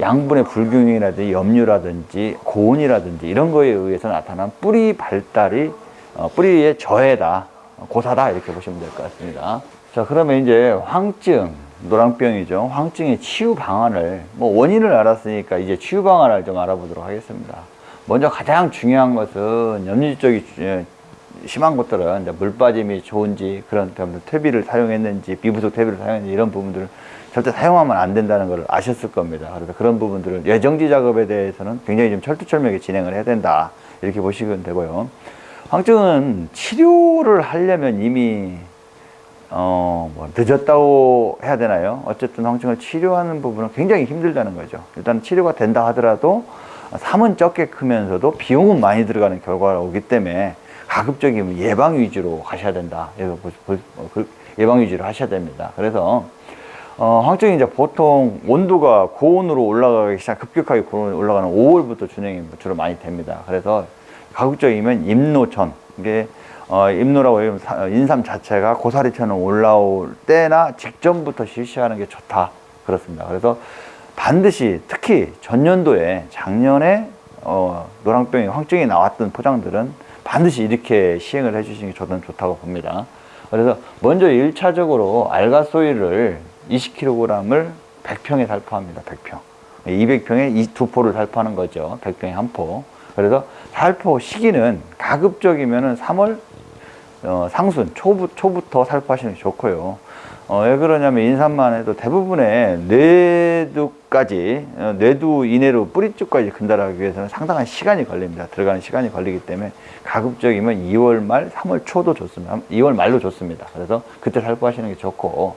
양분의 불균형이라든지 염류라든지 고온이라든지 이런 거에 의해서 나타난 뿌리 발달이, 어, 뿌리의 저해다. 고사다. 이렇게 보시면 될 것 같습니다. 자, 그러면 이제 황증, 노랑병이죠. 황증의 치유 방안을, 뭐 원인을 알았으니까 이제 치유 방안을 좀 알아보도록 하겠습니다. 먼저 가장 중요한 것은 염류 쪽이 예, 심한 것들은 이제 물 빠짐이 좋은지 그런 퇴비를 사용했는지 비부속 퇴비를 사용했는지 이런 부분들을 절대 사용하면 안 된다는 걸 아셨을 겁니다. 그래서 그런 부분들을 예정지 작업에 대해서는 굉장히 좀 철두철미하게 진행을 해야 된다. 이렇게 보시면 되고요. 황증은 치료를 하려면 이미 어, 뭐 늦었다고 해야 되나요? 어쨌든 황증을 치료하는 부분은 굉장히 힘들다는 거죠. 일단 치료가 된다 하더라도 삶은 적게 크면서도 비용은 많이 들어가는 결과가 오기 때문에 가급적이면 예방 위주로 가셔야 된다. 그 예방 위주로 하셔야 됩니다. 그래서 어, 황증이 이제 보통 온도가 고온으로 올라가기 시작, 급격하게 고온으로 올라가는 5월부터 진행이 주로 많이 됩니다. 그래서 가급적이면 임노천, 이게 어, 임노라고 하면 인삼 자체가 고사리처럼 올라올 때나 직전부터 실시하는 게 좋다. 그렇습니다. 그래서 반드시 특히 전년도에 작년에 어, 노랑병이 황증이 나왔던 포장들은 반드시 이렇게 시행을 해주시는 게 저는 좋다고 봅니다. 그래서 먼저 1차적으로 알가소일을 20kg을 100평에 살포합니다. 100평. 200평에 이 두 포를 살포하는 거죠. 100평에 한 포. 그래서 살포 시기는 가급적이면 3월 어, 상순 초부, 초부터 살포하시는 게 좋고요. 어, 왜 그러냐면 인삼만 해도 대부분의 뇌두까지 어, 뇌두 이내로 뿌리쪽까지 근달하기 위해서는 상당한 시간이 걸립니다. 들어가는 시간이 걸리기 때문에 가급적이면 2월 말, 3월 초도 좋습니다. 2월 말로 좋습니다. 그래서 그때 살포하시는 게 좋고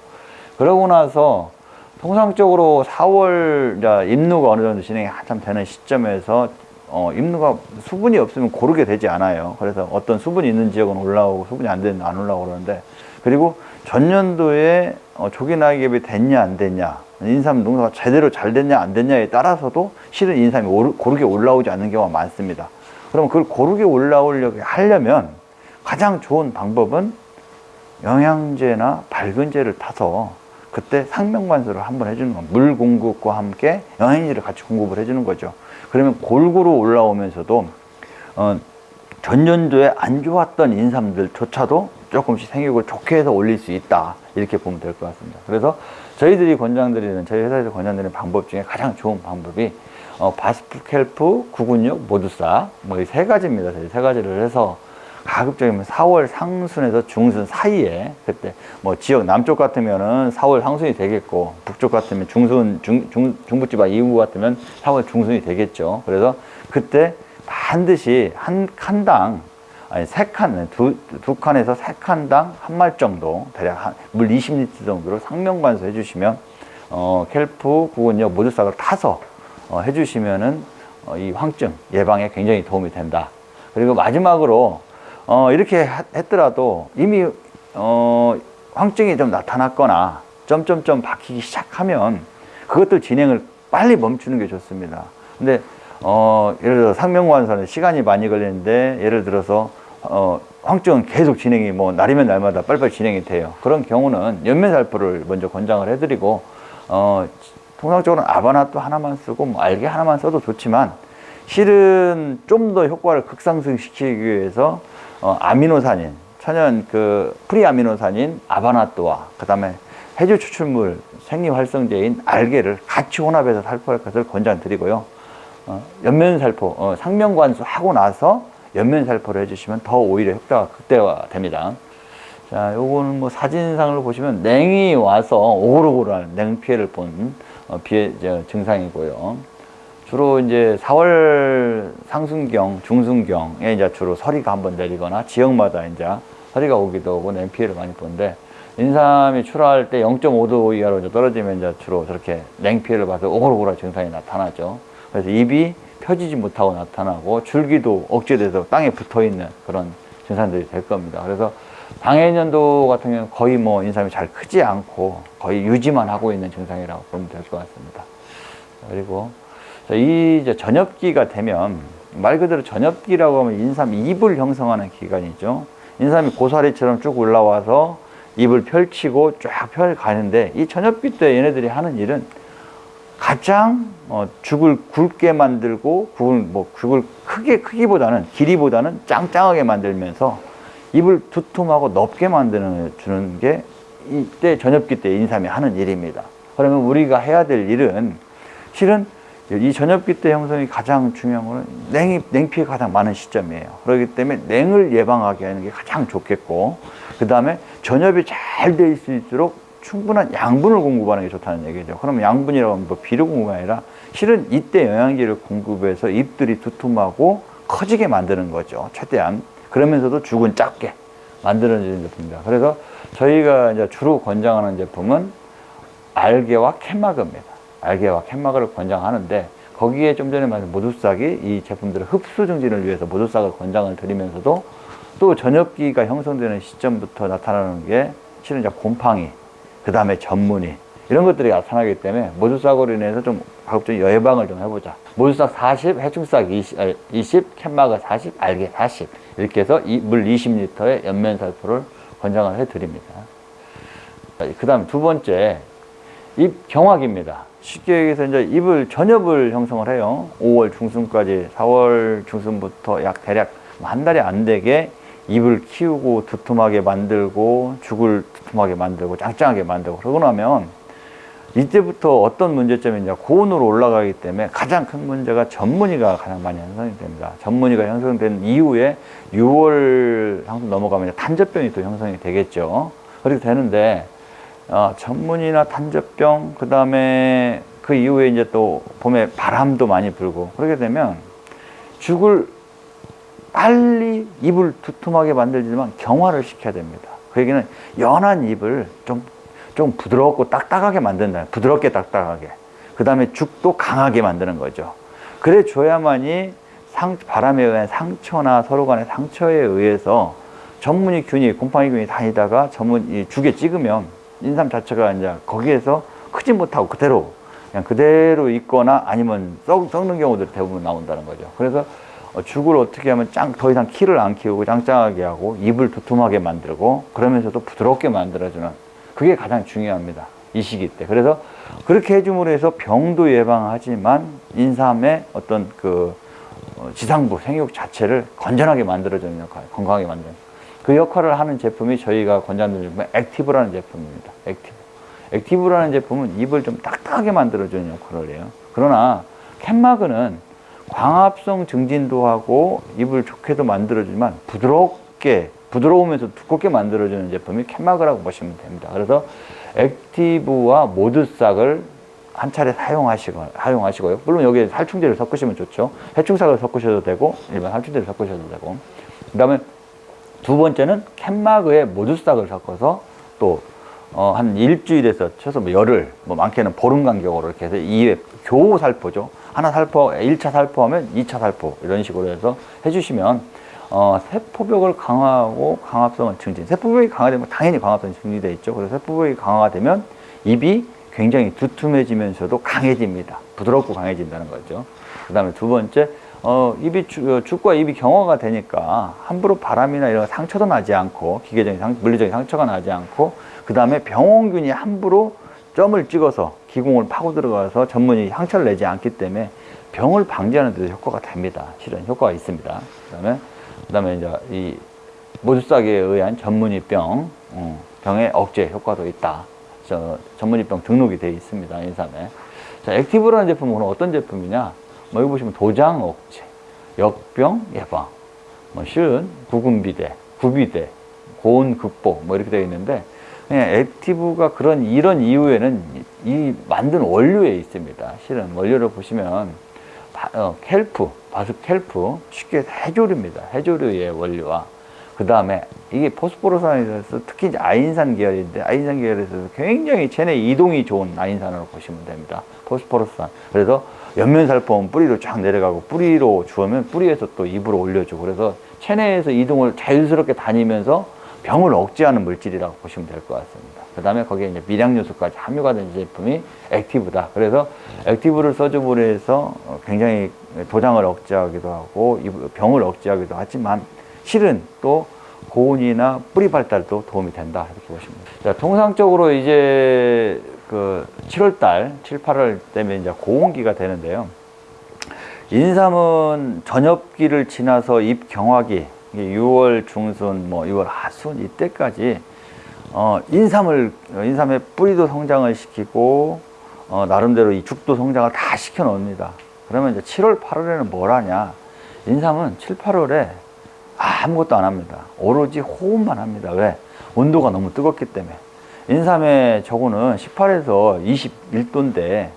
그러고 나서 통상적으로 4월 이제 입누가 어느 정도 진행이 한참 되는 시점에서 어, 입누가 수분이 없으면 고르게 되지 않아요. 그래서 어떤 수분이 있는 지역은 올라오고 수분이 안 되는 안 올라오고 그러는데 그리고 전년도에 어, 조기 낙엽이 됐냐 안 됐냐 인삼 농사가 제대로 잘 됐냐 안 됐냐에 따라서도 실은 인삼이 오르, 고르게 올라오지 않는 경우가 많습니다. 그러면 그걸 고르게 올라오려고 하려면 가장 좋은 방법은 영양제나 밝은제를 타서 그때 상명관수를 한번 해주는 겁니다. 물 공급과 함께 영양제를 같이 공급을 해주는 거죠. 그러면 골고루 올라오면서도 어, 전년도에 안 좋았던 인삼들조차도 조금씩 생육을 좋게 해서 올릴 수 있다. 이렇게 보면 될 것 같습니다. 그래서 저희들이 권장드리는 저희 회사에서 권장드리는 방법 중에 가장 좋은 방법이 어, 바스프켈프, 구근육, 모두사 뭐이 세 가지입니다. 저희 세 가지를 해서 가급적이면 4월 상순에서 중순 사이에 그때 뭐 지역 남쪽 같으면은 4월 상순이 되겠고 북쪽 같으면 중순 중, 중, 중부지방 이후 같으면 4월 중순이 되겠죠 그래서 그때 반드시 한 칸당 아니 세 칸, 두, 두 칸에서 세 칸당 한 말 정도 대략 한, 물 20리터 정도를 상명관수 해주시면 어, 켈프, 구근역 모두 싹을 타서 어, 해주시면은 어, 이 황증 예방에 굉장히 도움이 된다. 그리고 마지막으로 어, 이렇게 했더라도 이미 어, 황증이 좀 나타났거나 점점점 박히기 시작하면 그것도 진행을 빨리 멈추는 게 좋습니다. 근데 어, 예를 들어 상명관선에 시간이 많이 걸리는데 예를 들어서 어, 황증은 계속 진행이 뭐 날이면 날마다 빨리빨리 진행이 돼요. 그런 경우는 연면살포를 먼저 권장을 해드리고 어, 통상적으로는 아바나또 하나만 쓰고 뭐 알게 하나만 써도 좋지만 실은 좀 더 효과를 극상승시키기 위해서 어, 아미노산인 천연 그 프리아미노산인 아바나또와 그 다음에 해조 추출물 생리활성제인 알게를 같이 혼합해서 살포할 것을 권장드리고요. 어, 엽면살포, 어, 상면관수 하고 나서 엽면살포를 해주시면 더 오히려 효과가 극대화됩니다. 자, 요거는 뭐 사진상으로 보시면 냉이 와서 오글오글한 냉피해를 본 어, 비해 증상이고요. 주로 이제 4월 상순경, 중순경에 이제 주로 서리가 한번 내리거나 지역마다 이제 서리가 오기도 하고 냉피해를 많이 보는데 인삼이 출하할 때 0.5도 이하로 이제 떨어지면 이제 주로 저렇게 냉피해를 봐서 오글오글한 증상이 나타나죠. 그래서 입이 펴지지 못하고 나타나고 줄기도 억제돼서 땅에 붙어 있는 그런 증상들이 될 겁니다. 그래서 방해년도 같은 경우는 거의 뭐 인삼이 잘 크지 않고 거의 유지만 하고 있는 증상이라고 보면 될 것 같습니다. 그리고 이 이제 전엽기가 되면 말 그대로 전엽기라고 하면 인삼 잎을 형성하는 기간이죠. 인삼이 고사리처럼 쭉 올라와서 잎을 펼치고 쫙 펴가는데 이 전엽기 때 얘네들이 하는 일은 가장 어, 죽을 굵게 만들고 죽을 뭐 죽을 크게 크기보다는 길이보다는 짱짱하게 만들면서 입을 두툼하고 넓게 만드는 주는 게 이때 전엽기 때 인삼이 하는 일입니다. 그러면 우리가 해야 될 일은 실은 이 전엽기 때 형성이 가장 중요한 거는 냉이, 냉피가 가장 많은 시점이에요. 그렇기 때문에 냉을 예방하게 하는 게 가장 좋겠고 그 다음에 전엽이 잘돼 있을수록 충분한 양분을 공급하는 게 좋다는 얘기죠. 그러면 양분이라고 하면 뭐 비료 공급이 아니라 실은 이때 영양제를 공급해서 잎들이 두툼하고 커지게 만드는 거죠. 최대한. 그러면서도 죽은 작게 만들어지는 제품입니다. 그래서 저희가 이제 주로 권장하는 제품은 알게와 캔마그입니다. 알게와 캔마그를 권장하는데 거기에 좀 전에 말한 모두싹이 이 제품들의 흡수 증진을 위해서 모두싹을 권장을 드리면서도 또 전엽기가 형성되는 시점부터 나타나는 게 실은 곰팡이 그 다음에 전문의 이런 것들이 나타나기 때문에 모두싹으로 인해서 좀 가급적 예방을 좀 해보자. 모두싹 40, 해충싹 20, 20 캔마가 40, 알게 40 이렇게 해서 물 20리터의 연면살포를 권장을 해드립니다. 그 다음 두 번째 잎 경화기입니다. 쉽게 얘기해서 이제 잎을 전엽을 형성을 해요. 5월 중순까지 4월 중순부터 약 대략 한 달이 안 되게 잎을 키우고 두툼하게 만들고 죽을 두툼하게 만들고 짱짱하게 만들고 그러고 나면 이때부터 어떤 문제점이 이제 고온으로 올라가기 때문에 가장 큰 문제가 전문의가 가장 많이 형성이 됩니다. 전문의가 형성된 이후에 6월 상승 넘어가면 단저병이 또 형성이 되겠죠. 그렇게 되는데 어, 전문이나 탄저병, 그 다음에 그 이후에 이제 또 봄에 바람도 많이 불고 그러게 되면 죽을 빨리 입을 두툼하게 만들지만 경화를 시켜야 됩니다. 그 얘기는 연한 입을 좀, 좀 부드럽고 딱딱하게 만든다. 부드럽게 딱딱하게. 그 다음에 죽도 강하게 만드는 거죠. 그래 줘야만이 상, 바람에 의한 상처나 서로 간의 상처에 의해서 전문이 균이, 곰팡이 균이 다니다가 전문, 이 죽에 찍으면 인삼 자체가 이제 거기에서 크지 못하고 그대로 그냥 그대로 있거나 아니면 썩, 썩는 경우들 대부분 나온다는 거죠. 그래서 어, 죽을 어떻게 하면 짱, 더 이상 키를 안 키우고 짱짱하게 하고 입을 두툼하게 만들고 그러면서도 부드럽게 만들어주는 그게 가장 중요합니다. 이 시기 때. 그래서 그렇게 해줌으로 해서 병도 예방하지만 인삼의 어떤 그 어, 지상부 생육 자체를 건전하게 만들어주는 역할, 건강하게 만드는 그 역할을 하는 제품이 저희가 권장드리는 제품, 액티브라는 제품입니다. 액티브. 액티브라는 제품은 잎을 좀 딱딱하게 만들어주는 역할을 해요. 그러나 캔마그는 광합성 증진도 하고 잎을 좋게도 만들어주지만 부드럽게 부드러우면서 두껍게 만들어주는 제품이 캔마그라고 보시면 됩니다. 그래서 액티브와 모드싹을 한 차례 사용하시고, 사용하시고요. 물론 여기에 살충제를 섞으시면 좋죠. 해충삭을 섞으셔도 되고, 일반 살충제를 섞으셔도 되고. 그 다음에 두 번째는 캔마그에 모두싹을 섞어서 또, 어, 한 일주일에서 최소 뭐 열흘, 뭐 많게는 보름 간격으로 이렇게 해서 2회 교호 살포죠. 하나 살포, 1차 살포하면 2차 살포, 이런 식으로 해서 해주시면, 어, 세포벽을 강화하고 강합성을 증진. 세포벽이 강화되면 당연히 강합성이 증진되어 있죠. 그래서 세포벽이 강화가 되면 입이 굉장히 두툼해지면서도 강해집니다. 부드럽고 강해진다는 거죠. 그 다음에 두 번째, 어, 입이, 주, 죽과 입이 경화가 되니까 함부로 바람이나 이런 상처도 나지 않고, 기계적인 상, 물리적인 상처가 나지 않고, 그 다음에 병원균이 함부로 점을 찍어서 기공을 파고 들어가서 전문이 상처를 내지 않기 때문에 병을 방지하는 데도 효과가 됩니다. 실은 효과가 있습니다. 그 다음에, 그 다음에 이제 이 모두싹에 의한 전문이병, 어, 병의 억제 효과도 있다. 저 점무늬병 등록이 되어 있습니다. 인삼에. 자, 액티브라는 제품은 어떤 제품이냐? 뭐 여기 보시면 도장 억제, 역병 예방, 뭐 실은 구근비대, 구비대, 고온 극복 뭐 이렇게 되어 있는데 예, 액티브가 그런 이런 이유에는 이 만든 원료에 있습니다. 실은 원료를 보시면 바, 어, kelp, 바스 kelp 쉽게 해조류입니다. 해조류의 원료와 그 다음에 이게 포스포르산에서 특히 이제 아인산 계열인데 아인산 계열에서 굉장히 체내 이동이 좋은 아인산으로 보시면 됩니다. 포스포르산. 그래서 옆면살포는 뿌리로 쫙 내려가고 뿌리로 주우면 뿌리에서 또 입으로 올려주고 그래서 체내에서 이동을 자연스럽게 다니면서 병을 억제하는 물질이라고 보시면 될 것 같습니다. 그 다음에 거기에 이제 미량 요소까지 함유가 된 제품이 액티브다. 그래서 액티브를 써줌으로 해서 굉장히 도장을 억제하기도 하고 병을 억제하기도 하지만 실은 또 고온이나 뿌리 발달도 도움이 된다 이렇게 보시면 됩니다. 자, 통상적으로 이제 그 7월달, 7, 8월 때문에 이제 고온기가 되는데요. 인삼은 전엽기를 지나서 잎 경화기, 6월 중순, 뭐 6월 하순 이때까지 어, 인삼을 인삼의 뿌리도 성장을 시키고 어, 나름대로 이 죽도 성장을 다 시켜 놓습니다. 그러면 이제 7월, 8월에는 뭘 하냐? 인삼은 7, 8월에 아무것도 안 합니다. 오로지 호흡만 합니다. 왜? 온도가 너무 뜨겁기 때문에. 인삼의 저거는 18에서 21도인데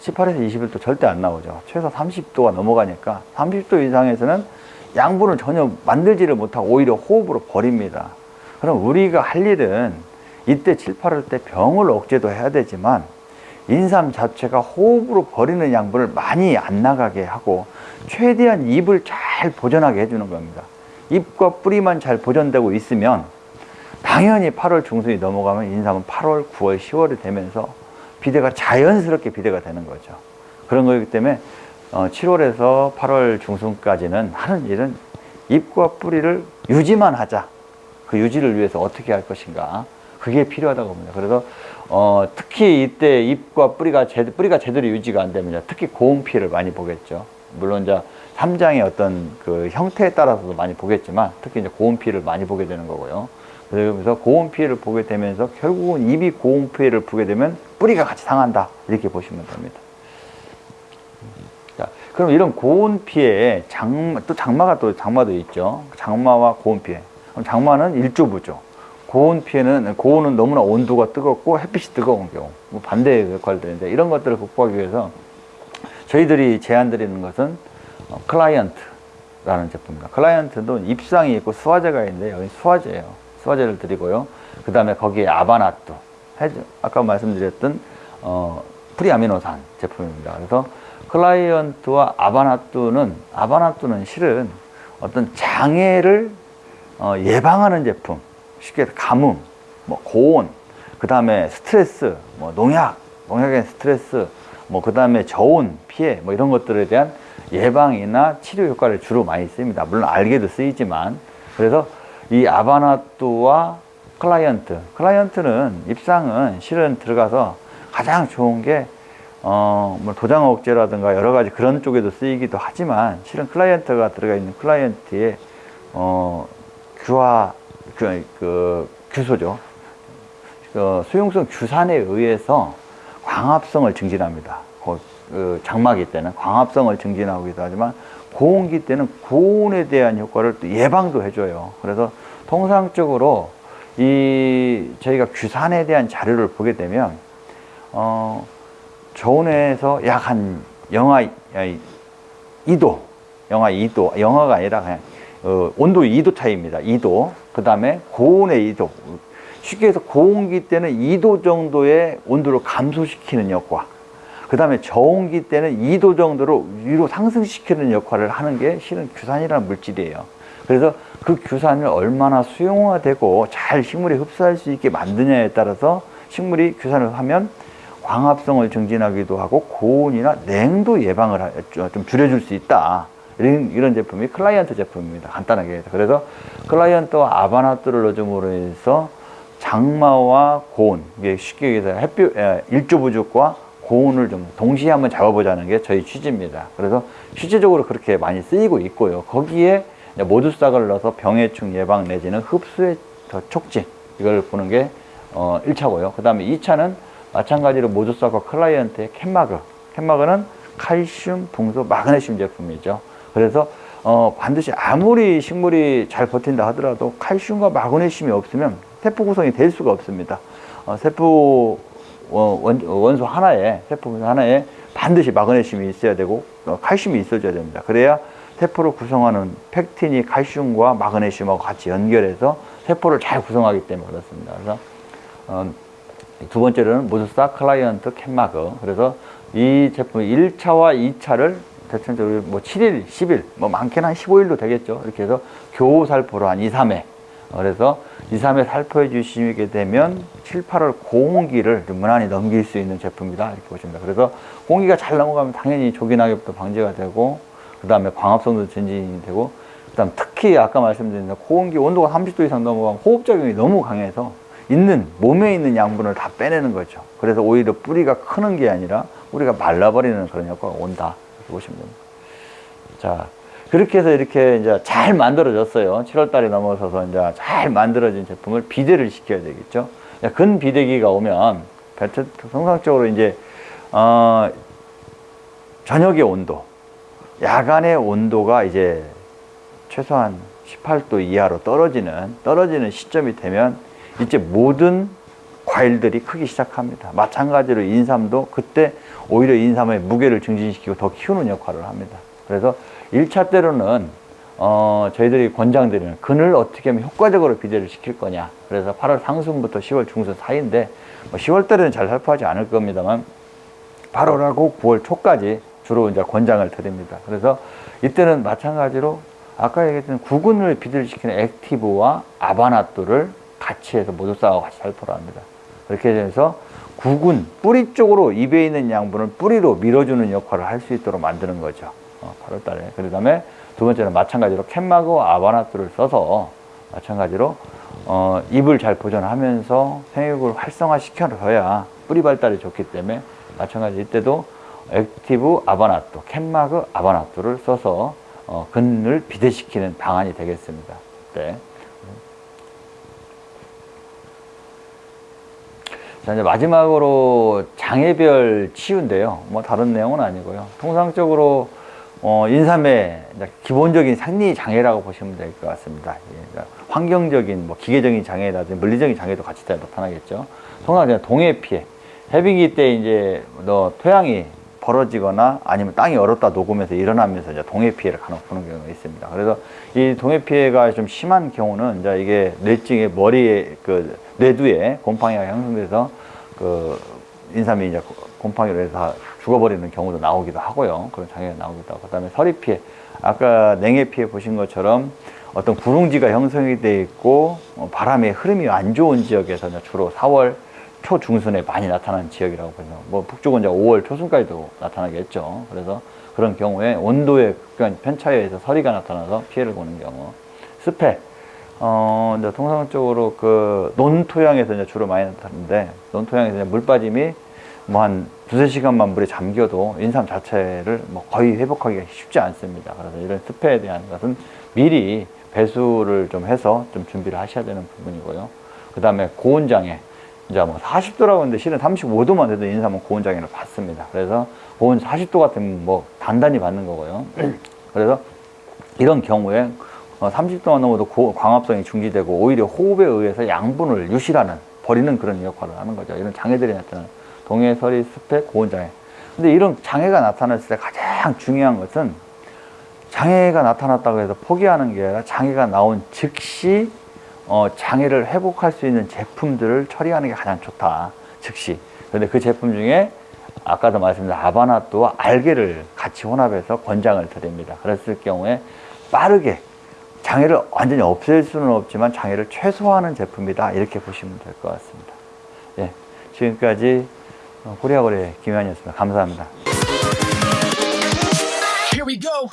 18에서 21도 절대 안 나오죠. 최소 30도가 넘어가니까 30도 이상에서는 양분을 전혀 만들지를 못하고 오히려 호흡으로 버립니다. 그럼 우리가 할 일은 이때 7, 8월 때 병을 억제도 해야 되지만 인삼 자체가 호흡으로 버리는 양분을 많이 안 나가게 하고 최대한 입을 잘 보존하게 해주는 겁니다. 잎과 뿌리만 잘 보존되고 있으면 당연히 8월 중순이 넘어가면 인삼은 8월, 9월, 10월이 되면서 비대가 자연스럽게 비대가 되는 거죠. 그런 거기 때문에 7월에서 어, 8월 중순까지는 하는 일은 잎과 뿌리를 유지만 하자. 그 유지를 위해서 어떻게 할 것인가. 그게 필요하다고 봅니다. 그래서 어, 특히 이때 잎과 뿌리가 제, 뿌리가 제대로 유지가 안 되면 특히 고온 피해를 많이 보겠죠. 물론 이제 삼장의 어떤 그 형태에 따라서도 많이 보겠지만 특히 이제 고온 피해를 많이 보게 되는 거고요. 그래서 고온 피해를 보게 되면서 결국은 입이 고온 피해를 보게 되면 뿌리가 같이 상한다 이렇게 보시면 됩니다. 자, 그럼 이런 고온 피해 장또 장마가 또 장마도 있죠. 장마와 고온 피해. 그럼 장마는 일조부죠. 고온 피해는 고온은 너무나 온도가 뜨겁고 햇빛이 뜨거운 경우 뭐 반대의 역할들인데 이런 것들을 극복하기 위해서 저희들이 제안 드리는 것은 어, 클라이언트라는 제품입니다. 클라이언트도 입상이 있고 수화제가 있는데 여기 수화제예요. 수화제를 드리고요. 그 다음에 거기에 아바나토, 해저, 아까 말씀드렸던 어, 프리아미노산 제품입니다. 그래서 클라이언트와 아바나토는 아바나토는 실은 어떤 장애를 어, 예방하는 제품, 쉽게 가뭄, 뭐 고온, 그 다음에 스트레스, 뭐 농약, 농약의 스트레스, 뭐 그 다음에 저온, 피해, 뭐 이런 것들에 대한 예방이나 치료 효과를 주로 많이 씁니다. 물론 알게도 쓰이지만 그래서 이 아바나토와 클라이언트, 클라이언트는 입상은 실은 들어가서 가장 좋은 게 어, 뭐 도장 억제라든가 여러 가지 그런 쪽에도 쓰이기도 하지만 실은 클라이언트가 들어가 있는 클라이언트의 어, 규화, 그, 그 규소죠. 그 수용성 규산에 의해서 광합성을 증진합니다. 그, 그 장마기 때는 광합성을 증진하기도 하지만 고온기 때는 고온에 대한 효과를 또 예방도 해줘요. 그래서 통상적으로 이 저희가 규산에 대한 자료를 보게 되면 어, 저온에서 약 한 영하 2도, 영하 2도, 영하가 아니라 그냥 어, 온도 2도 차이입니다. 2도. 그 다음에 고온의 2도. 쉽게 해서 고온기 때는 2도 정도의 온도를 감소시키는 역과 그 다음에 저온기 때는 2도 정도로 위로 상승시키는 역할을 하는 게 실은 규산이라는 물질이에요. 그래서 그 규산을 얼마나 수용화되고 잘 식물이 흡수할 수 있게 만드냐에 따라서 식물이 규산을 하면 광합성을 증진하기도 하고 고온이나 냉도 예방을 좀 줄여줄 수 있다. 이런, 제품이 클라이언트 제품입니다. 간단하게. 그래서 클라이언트와 아바나트를 넣어줌으로 해서 장마와 고온, 쉽게 얘기해서 햇빛, 일조 부족과 고온을 좀 동시에 한번 잡아보자는 게 저희 취지입니다. 그래서 실제적으로 그렇게 많이 쓰이고 있고요. 거기에 모두싹을 넣어서 병해충 예방 내지는 흡수의 촉진, 이걸 보는 게 어, 1차고요. 그 다음에 2차는 마찬가지로 모두싹과 클라이언트의 캔마그. 캔마그는 칼슘, 붕소, 마그네슘 제품이죠. 그래서 어, 반드시 아무리 식물이 잘 버틴다 하더라도 칼슘과 마그네슘이 없으면 세포 구성이 될 수가 없습니다. 어, 세포 원, 원소 하나에 세포 하나에 반드시 마그네슘이 있어야 되고 어, 칼슘이 있어줘야 됩니다. 그래야 세포를 구성하는 팩틴이 칼슘과 마그네슘하고 같이 연결해서 세포를 잘 구성하기 때문에 그렇습니다. 그래서 어, 두 번째로는 모두사 클라이언트 캔마그 그래서 이 제품 1차와 2차를 대체적으로 뭐 7일, 10일, 뭐 많게는 한 15일도 되겠죠. 이렇게 해서 교살포로 한 2, 3회. 그래서 2, 3회 살포해 주시게 되면 7, 8월 고온기를 무난히 넘길 수 있는 제품이다. 이렇게 보십니다. 그래서 공기가 잘 넘어가면 당연히 조기 낙엽도 방지가 되고, 그 다음에 광합성도 전진이 되고, 그 다음 특히 아까 말씀드린 고온기 온도가 30도 이상 넘어가면 호흡작용이 너무 강해서 있는, 몸에 있는 양분을 다 빼내는 거죠. 그래서 오히려 뿌리가 크는 게 아니라 우리가 말라버리는 그런 효과가 온다. 보시면 됩니다. 자, 그렇게 해서 이렇게 이제 잘 만들어졌어요. 7월 달이 넘어서서 이제 잘 만들어진 제품을 비대를 시켜야 되겠죠. 근 비대기가 오면 통상적으로 이제 어, 저녁의 온도, 야간의 온도가 이제 최소한 18도 이하로 떨어지는 떨어지는 시점이 되면 이제 모든 과일들이 크기 시작합니다. 마찬가지로 인삼도 그때 오히려 인삼의 무게를 증진시키고 더 키우는 역할을 합니다. 그래서 1차 때로는 어, 저희들이 권장드리는 근을 어떻게 하면 효과적으로 비대를 시킬 거냐. 그래서 8월 상순부터 10월 중순 사이인데 뭐 10월 달에는 잘 살포하지 않을 겁니다만 8월하고 9월 초까지 주로 이제 권장을 드립니다. 그래서 이때는 마찬가지로 아까 얘기했던 구근을 비대를 시키는 액티브와 아바나토를 같이 해서 모두 싸워 같이 살포를 합니다. 그렇게 해서 구근, 뿌리 쪽으로 입에 있는 양분을 뿌리로 밀어주는 역할을 할 수 있도록 만드는 거죠. 어, 8월 달에. 그 다음에 두 번째는 마찬가지로 캔마그와 아바나트를 써서 마찬가지로 어, 잎을 잘 보존하면서 생육을 활성화시켜줘야 뿌리 발달이 좋기 때문에 마찬가지 이때도 액티브 아바나토, 캔마그 아바나토를 써서 어, 근을 비대시키는 방안이 되겠습니다. 네. 자, 이제 마지막으로 장애별 치유인데요. 뭐 다른 내용은 아니고요. 통상적으로 어, 인삼의 기본적인 생리 장애라고 보시면 될 것 같습니다. 예, 그러니까 환경적인, 뭐 기계적인 장애라든지 물리적인 장애도 같이 다 나타나겠죠. 통상 동해 피해. 해빙기 때 이제 너 토양이 벌어지거나 아니면 땅이 얼었다 녹으면서 일어나면서 이제 동해 피해를 간혹 보는 경우가 있습니다. 그래서 이 동해 피해가 좀 심한 경우는 이제 이게 뇌증에 머리에 그 뇌두에 곰팡이가 형성돼서 그 인삼이 이제 곰팡이로 해서 죽어버리는 경우도 나오기도 하고요. 그런 장애가 나오기도 하고. 그 다음에 서리 피해. 아까 냉해 피해 보신 것처럼 어떤 구릉지가 형성이 돼 있고 어, 바람의 흐름이 안 좋은 지역에서 이제 주로 4월 초 중순에 많이 나타나는 지역이라고 보면 뭐 북쪽은 이제 5월 초순까지도 나타나겠죠. 그래서 그런 경우에 온도의 극한 편차에 의해서 서리가 나타나서 피해를 보는 경우. 습해. 어, 이제 통상적으로 그 논토양에서 이제 주로 많이 나타나는데 논토양에서 이제 물 빠짐이 뭐 한 두세 시간만 물에 잠겨도 인삼 자체를 뭐 거의 회복하기가 쉽지 않습니다. 그래서 이런 습해에 대한 것은 미리 배수를 좀 해서 좀 준비를 하셔야 되는 부분이고요. 그 다음에 고온장애. 이제 뭐 40도라고 하는데 실은 35도만 돼도 인삼은 고온장애를 받습니다. 그래서 고온 40도 같으면 뭐 단단히 받는 거고요. 그래서 이런 경우에 어, 30도가 넘어도 고- 광합성이 중지되고 오히려 호흡에 의해서 양분을 유실하는 버리는 그런 역할을 하는 거죠. 이런 장애들이 나타나는 동해, 서리, 습해, 고온장애. 근데 이런 장애가 나타났을 때 가장 중요한 것은 장애가 나타났다고 해서 포기하는 게 아니라 장애가 나온 즉시 어, 장애를 회복할 수 있는 제품들을 처리하는 게 가장 좋다. 즉시. 그런데 그 제품 중에 아까도 말씀드린 아바나토와 알게를 같이 혼합해서 권장을 드립니다. 그랬을 경우에 빠르게 장애를 완전히 없앨 수는 없지만 장애를 최소화하는 제품이다. 이렇게 보시면 될 것 같습니다. 예. 지금까지 어, 코리아거래 김현이었습니다. 감사합니다. Here we go.